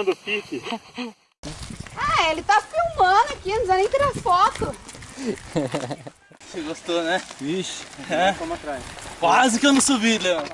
ensinando o pique. Ah, ele tá filmando aqui, não precisa nem tirar foto. Você gostou, né? Vixe, É. Quase que eu não subi, Leandro.